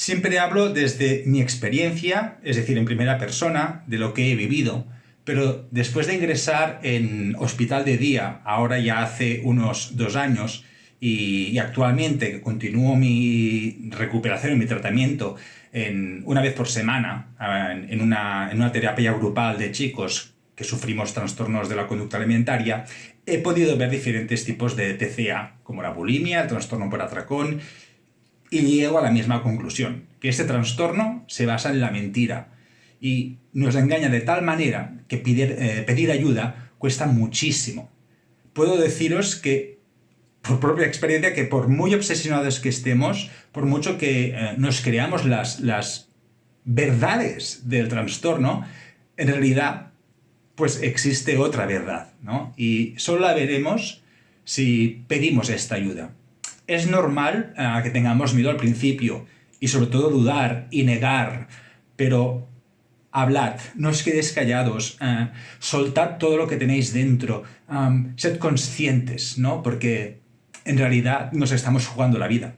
Siempre hablo desde mi experiencia, es decir, en primera persona, de lo que he vivido, pero después de ingresar en hospital de día, ahora ya hace unos dos años, y, actualmente continúo mi recuperación y mi tratamiento en, una vez por semana en, una, en una terapia grupal de chicos que sufrimos trastornos de la conducta alimentaria, he podido ver diferentes tipos de TCA, como la bulimia, el trastorno por atracón, y llego a la misma conclusión, que este trastorno se basa en la mentira y nos engaña de tal manera que pedir, eh, ayuda cuesta muchísimo. Puedo deciros que por propia experiencia que por muy obsesionados que estemos, por mucho que eh, nos creamos las, las verdades del trastorno, en realidad pues existe otra verdad, ¿no? Y solo la veremos si pedimos esta ayuda. Es normal eh, que tengamos miedo al principio y sobre todo dudar y negar, pero hablad, no os quedéis callados, eh, soltad todo lo que tenéis dentro, sed conscientes, ¿no? Porque en realidad nos estamos jugando la vida.